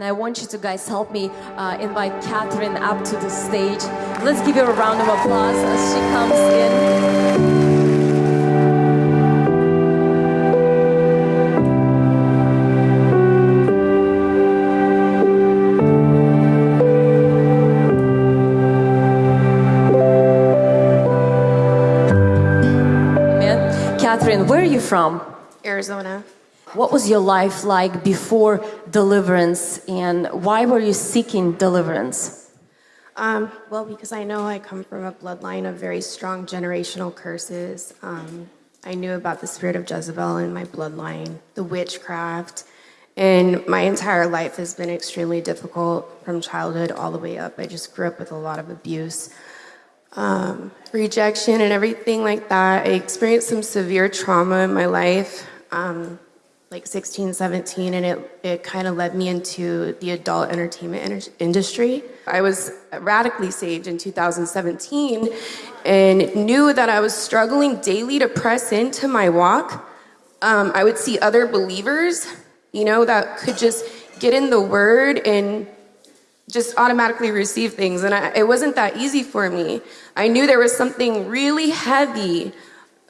And I want you to guys help me uh, invite Catherine up to the stage. Let's give her a round of applause as she comes in. Catherine, where are you from? Arizona. What was your life like before deliverance and why were you seeking deliverance? Um, well, because I know I come from a bloodline of very strong generational curses. Um, I knew about the spirit of Jezebel in my bloodline, the witchcraft, and my entire life has been extremely difficult from childhood all the way up. I just grew up with a lot of abuse, um, rejection, and everything like that. I experienced some severe trauma in my life. Um, like 16, 17, and it, it kind of led me into the adult entertainment industry. I was radically saved in 2017 and knew that I was struggling daily to press into my walk. Um, I would see other believers, you know, that could just get in the word and just automatically receive things. And I, it wasn't that easy for me. I knew there was something really heavy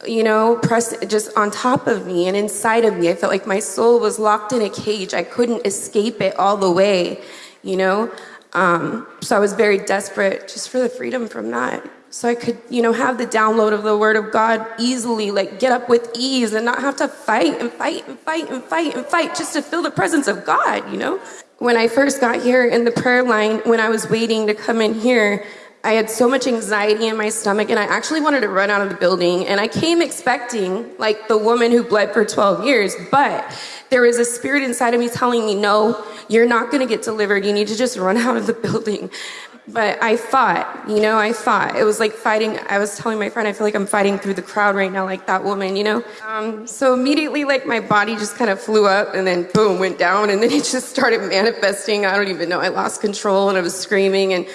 you know, pressed just on top of me and inside of me. I felt like my soul was locked in a cage. I couldn't escape it all the way, you know? Um, so I was very desperate just for the freedom from that. So I could, you know, have the download of the word of God easily, like get up with ease and not have to fight and fight and fight and fight and fight just to feel the presence of God, you know? When I first got here in the prayer line, when I was waiting to come in here, I had so much anxiety in my stomach and I actually wanted to run out of the building. And I came expecting, like the woman who bled for 12 years, but there was a spirit inside of me telling me, no, you're not gonna get delivered. You need to just run out of the building. But I fought, you know, I fought. It was like fighting. I was telling my friend, I feel like I'm fighting through the crowd right now, like that woman, you know? Um, so immediately, like, my body just kind of flew up and then boom, went down. And then it just started manifesting. I don't even know. I lost control and I was screaming. And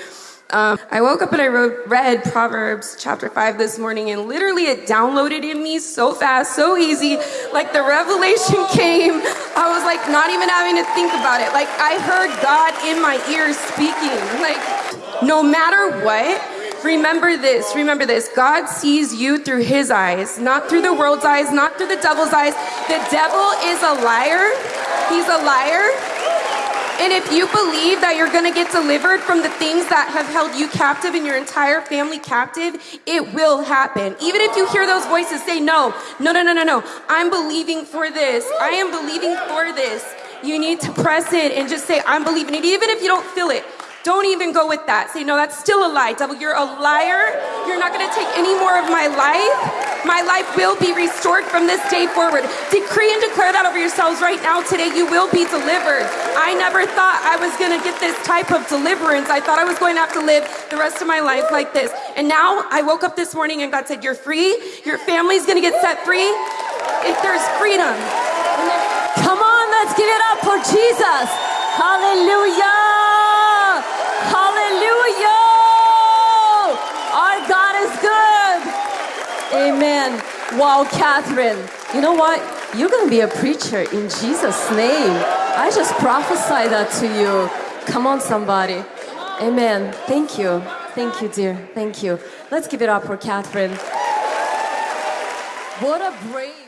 um, I woke up and I wrote, read Proverbs chapter 5 this morning, and literally it downloaded in me so fast, so easy. Like the revelation came. I was like, not even having to think about it. Like I heard God in my ears speaking. Like, no matter what, remember this, remember this. God sees you through his eyes, not through the world's eyes, not through the devil's eyes. The devil is a liar. He's a liar. And if you believe that you're going to get delivered from the things that have held you captive and your entire family captive, it will happen. Even if you hear those voices say, no, no, no, no, no, no, I'm believing for this. I am believing for this. You need to press in and just say, I'm believing it, even if you don't feel it. Don't even go with that. Say, no, that's still a lie. Devil, you're a liar. You're not going to take any more of my life. My life will be restored from this day forward. Decree and declare that over yourselves right now today. You will be delivered. I never thought I was going to get this type of deliverance. I thought I was going to have to live the rest of my life like this. And now I woke up this morning and God said, You're free. Your family's going to get set free. If there's freedom. Come on, let's give it up for Jesus. Hallelujah. Wow, Catherine. You know what? You're going to be a preacher in Jesus' name. I just prophesy that to you. Come on, somebody. Amen. Thank you. Thank you, dear. Thank you. Let's give it up for Catherine. What a brave.